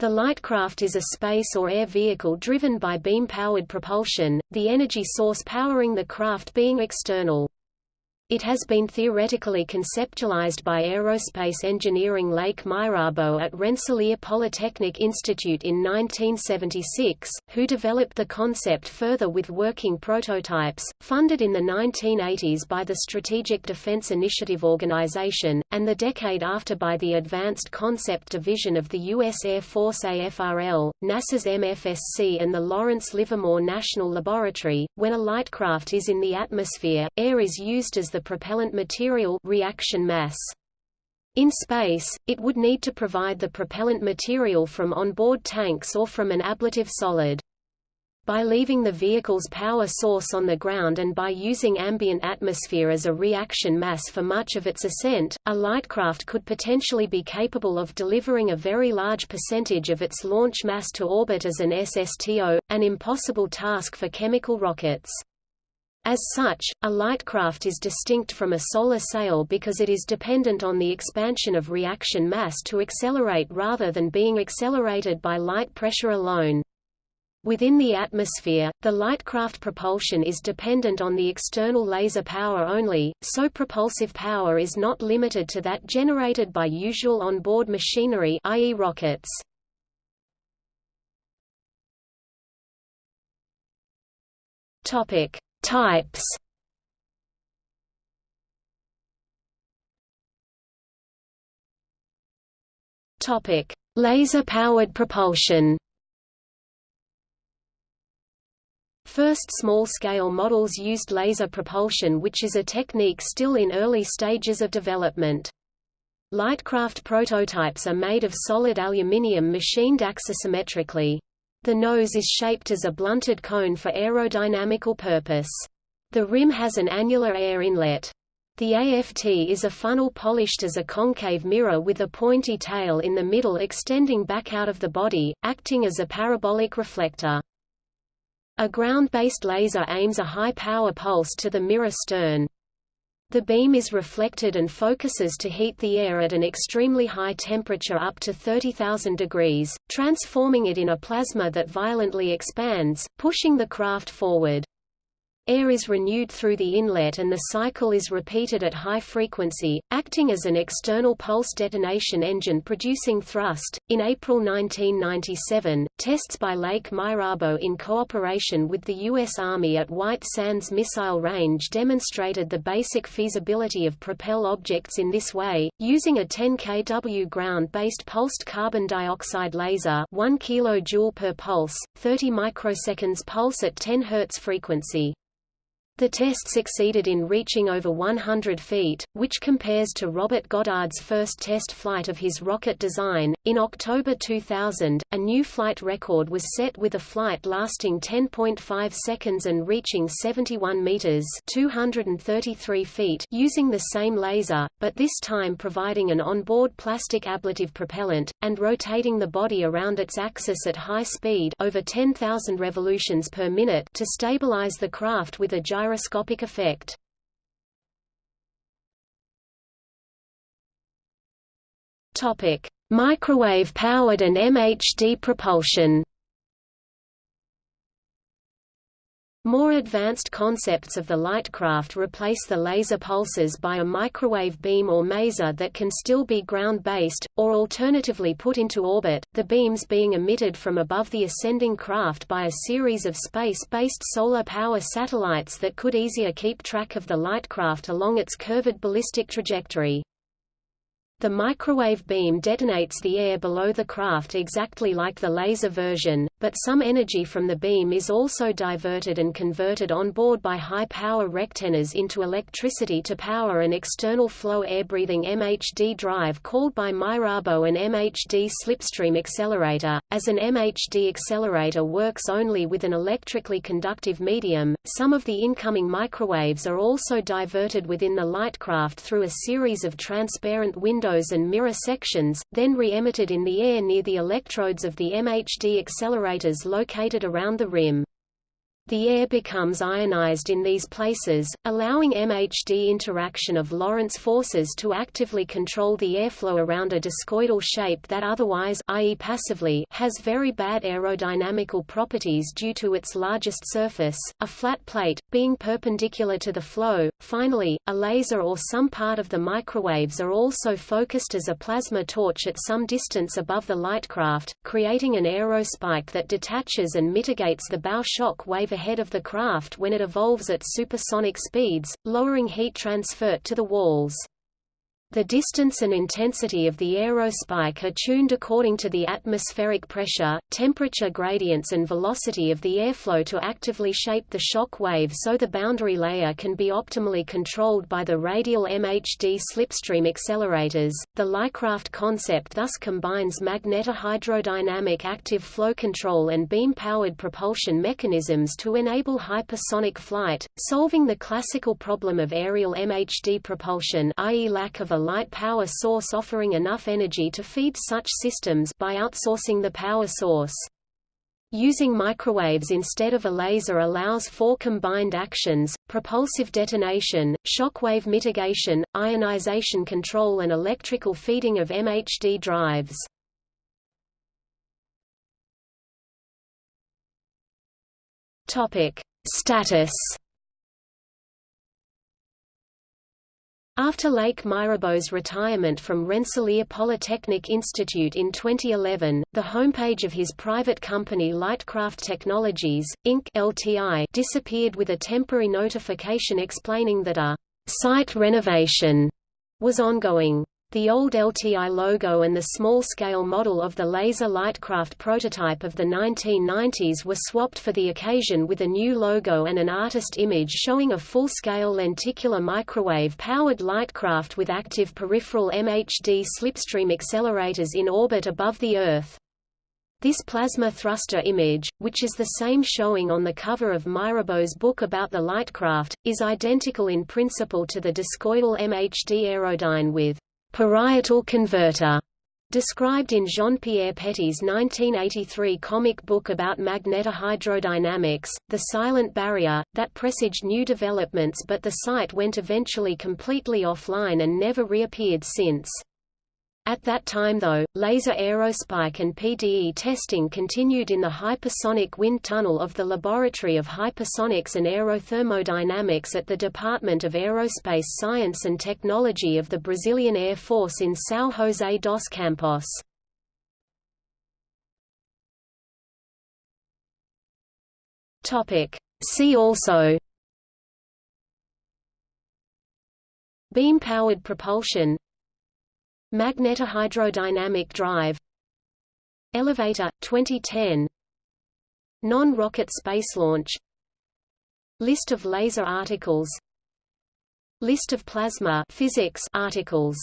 The Lightcraft is a space or air vehicle driven by beam-powered propulsion, the energy source powering the craft being external. It has been theoretically conceptualized by aerospace engineering Leik Myrabo at Rensselaer Polytechnic Institute in 1976, who developed the concept further with working prototypes, funded in the 1980s by the Strategic Defense Initiative Organization, and the decade after by the Advanced Concept Division of the U.S. Air Force AFRL, NASA's MSFC and the Lawrence Livermore National Laboratory. When a light craft is in the atmosphere, air is used as the the propellant material reaction mass. In space, it would need to provide the propellant material from onboard tanks or from an ablative solid. By leaving the vehicle's power source on the ground and by using ambient atmosphere as a reaction mass for much of its ascent, a lightcraft could potentially be capable of delivering a very large percentage of its launch mass to orbit as an SSTO, an impossible task for chemical rockets. As such, a lightcraft is distinct from a solar sail because it is dependent on the expansion of reaction mass to accelerate rather than being accelerated by light pressure alone. Within the atmosphere, the lightcraft propulsion is dependent on the external laser power only, so propulsive power is not limited to that generated by usual onboard machinery i.e. rockets. Topic: Types Topic: Laser-powered propulsion. First small-scale models used laser propulsion which is a technique still in early stages of development. Lightcraft prototypes are made of solid aluminium machined axisymmetrically. The nose is shaped as a blunted cone for aerodynamical purpose. The rim has an annular air inlet. The AFT is a funnel polished as a concave mirror with a pointy tail in the middle extending back out of the body, acting as a parabolic reflector. A ground-based laser aims a high-power pulse to the mirror stern. The beam is reflected and focuses to heat the air at an extremely high temperature up to 30,000 degrees, transforming it in a plasma that violently expands, pushing the craft forward. Air is renewed through the inlet and the cycle is repeated at high frequency, acting as an external pulse detonation engine producing thrust. In April 1997, tests by Leik Myrabo in cooperation with the U.S. Army at White Sands Missile Range demonstrated the basic feasibility of propel objects in this way, using a 10 kW ground-based pulsed carbon dioxide laser 1 kJ per pulse, 30 microseconds pulse at 10 Hz frequency. The test succeeded in reaching over 100 feet, which compares to Robert Goddard's first test flight of his rocket design. In October 2000, a new flight record was set with a flight lasting 10.5 seconds and reaching 71 meters (233 feet) using the same laser, but this time providing an onboard plastic ablative propellant and rotating the body around its axis at high speed, over 10,000 revolutions per minute, to stabilize the craft with a gyro gyroscopic effect. Topic: Microwave-powered and MHD propulsion. More advanced concepts of the lightcraft replace the laser pulses by a microwave beam or maser that can still be ground-based, or alternatively put into orbit, the beams being emitted from above the ascending craft by a series of space-based solar power satellites that could easier keep track of the lightcraft along its curved ballistic trajectory. The microwave beam detonates the air below the craft exactly like the laser version, but some energy from the beam is also diverted and converted on board by high-power rectennas into electricity to power an external flow air-breathing MHD drive called by Myrabo an MHD slipstream accelerator. As an MHD accelerator works only with an electrically conductive medium, some of the incoming microwaves are also diverted within the lightcraft through a series of transparent windows windows and mirror sections, then re-emitted in the air near the electrodes of the MHD accelerators located around the rim. The air becomes ionized in these places, allowing MHD interaction of Lorentz forces to actively control the airflow around a discoidal shape that otherwise i.e. passively has very bad aerodynamical properties due to its largest surface, a flat plate, being perpendicular to the flow. Finally, a laser or some part of the microwaves are also focused as a plasma torch at some distance above the lightcraft, creating an aerospike that detaches and mitigates the bow shock wave ahead of the craft when it evolves at supersonic speeds, lowering heat transfer to the walls. The distance and intensity of the aerospike are tuned according to the atmospheric pressure, temperature gradients and velocity of the airflow to actively shape the shock wave so the boundary layer can be optimally controlled by the radial MHD slipstream accelerators. The Lightcraft concept thus combines magnetohydrodynamic active flow control and beam-powered propulsion mechanisms to enable hypersonic flight, solving the classical problem of aerial MHD propulsion i.e. lack of a light power source offering enough energy to feed such systems by outsourcing the power source. Using microwaves instead of a laser allows for combined actions, propulsive detonation, shockwave mitigation, ionization control and electrical feeding of MHD drives. Status After Leik Myrabo's retirement from Rensselaer Polytechnic Institute in 2011, the homepage of his private company Lightcraft Technologies, Inc. LTI disappeared with a temporary notification explaining that a site renovation was ongoing. The old LTI logo and the small-scale model of the laser Lightcraft prototype of the 1990s were swapped for the occasion with a new logo and an artist image showing a full-scale lenticular microwave-powered Lightcraft with active peripheral MHD slipstream accelerators in orbit above the Earth. This plasma thruster image, which is the same showing on the cover of Myrabo's book about the Lightcraft, is identical in principle to the discoidal MHD aerodyne with parietal converter, described in Jean-Pierre Petit's 1983 comic book about magnetohydrodynamics, The Silent Barrier, that presaged new developments but the site went eventually completely offline and never reappeared since. At that time though, laser aerospike and PDE testing continued in the hypersonic wind tunnel of the Laboratory of Hypersonics and Aerothermodynamics at the Department of Aerospace Science and Technology of the Brazilian Air Force in São José dos Campos. See also Beam-powered propulsion Magnetohydrodynamic drive. Elevator, 2010 Non-rocket space launch. List of laser articles. List of plasma physics articles